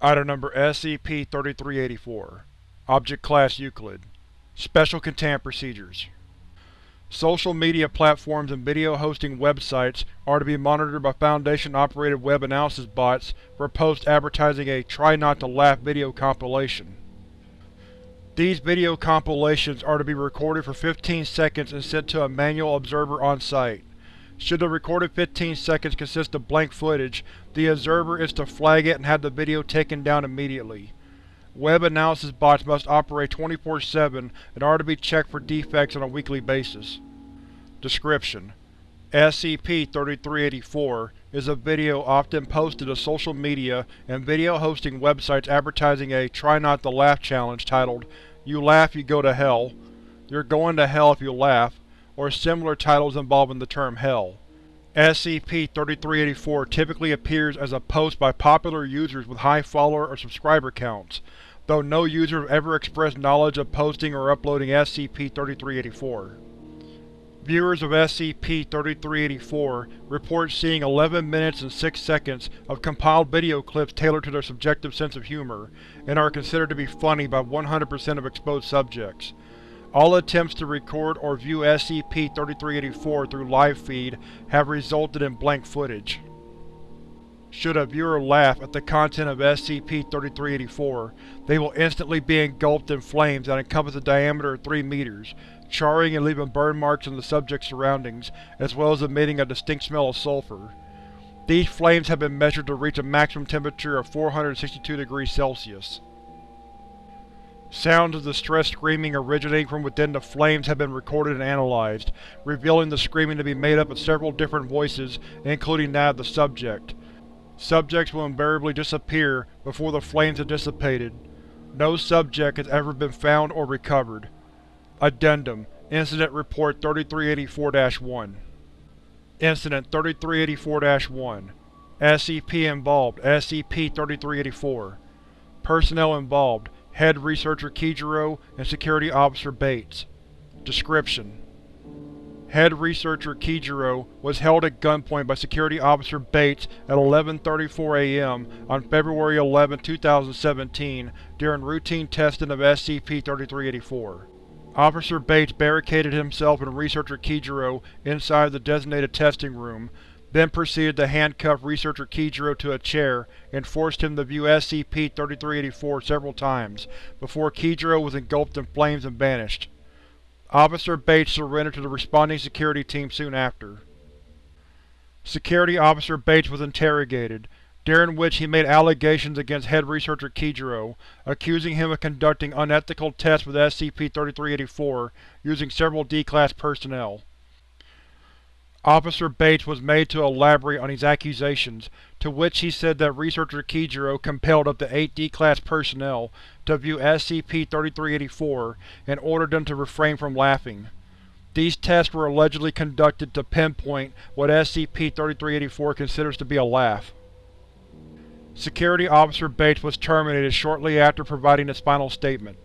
Item Number SCP-3384 Object Class Euclid Special Containment Procedures Social media platforms and video hosting websites are to be monitored by Foundation-operated web analysis bots for posts advertising a Try Not to Laugh video compilation. These video compilations are to be recorded for 15 seconds and sent to a manual observer on site. Should the recorded 15 seconds consist of blank footage, the observer is to flag it and have the video taken down immediately. Web analysis bots must operate 24-7 and are to be checked for defects on a weekly basis. Description: SCP-3384 is a video often posted to social media and video hosting websites advertising a Try Not to Laugh challenge titled, You Laugh You Go to Hell, You're Going to Hell If You Laugh, or similar titles involving the term Hell. SCP-3384 typically appears as a post by popular users with high follower or subscriber counts, though no user have ever expressed knowledge of posting or uploading SCP-3384. Viewers of SCP-3384 report seeing 11 minutes and 6 seconds of compiled video clips tailored to their subjective sense of humor, and are considered to be funny by 100% of exposed subjects. All attempts to record or view SCP-3384 through live feed have resulted in blank footage. Should a viewer laugh at the content of SCP-3384, they will instantly be engulfed in flames that encompass a diameter of 3 meters, charring and leaving burn marks on the subject's surroundings, as well as emitting a distinct smell of sulfur. These flames have been measured to reach a maximum temperature of 462 degrees Celsius. Sounds of distressed screaming originating from within the flames have been recorded and analyzed, revealing the screaming to be made up of several different voices, including that of the subject. Subjects will invariably disappear before the flames have dissipated. No subject has ever been found or recovered. Addendum Incident Report 3384-1 Incident 3384-1 SCP involved SCP-3384 Personnel involved Head Researcher Kijiro and Security Officer Bates Description: Head Researcher Kijiro was held at gunpoint by Security Officer Bates at 11.34 am on February 11, 2017 during routine testing of SCP-3384. Officer Bates barricaded himself and Researcher Kijiro inside the designated testing room, then proceeded to handcuff Researcher Kijiro to a chair and forced him to view SCP-3384 several times, before Kijiro was engulfed in flames and vanished. Officer Bates surrendered to the responding security team soon after. Security Officer Bates was interrogated, during which he made allegations against Head Researcher Kijiro, accusing him of conducting unethical tests with SCP-3384 using several D-Class personnel. Officer Bates was made to elaborate on these accusations, to which he said that Researcher Kijiro compelled up to eight D-Class personnel to view SCP-3384 and ordered them to refrain from laughing. These tests were allegedly conducted to pinpoint what SCP-3384 considers to be a laugh. Security Officer Bates was terminated shortly after providing his final statement.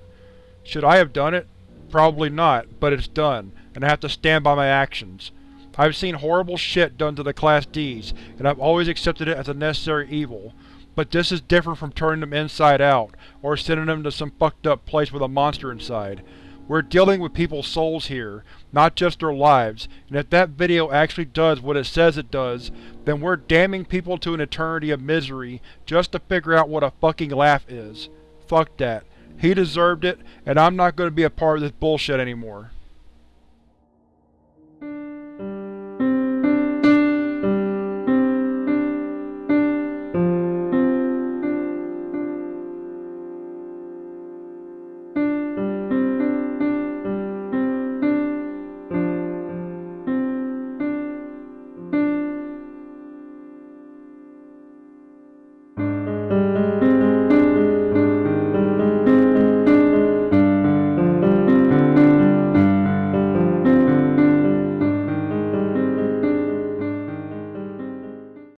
Should I have done it? Probably not, but it's done, and I have to stand by my actions. I've seen horrible shit done to the Class Ds, and I've always accepted it as a necessary evil, but this is different from turning them inside out, or sending them to some fucked up place with a monster inside. We're dealing with people's souls here, not just their lives, and if that video actually does what it says it does, then we're damning people to an eternity of misery just to figure out what a fucking laugh is. Fuck that. He deserved it, and I'm not going to be a part of this bullshit anymore.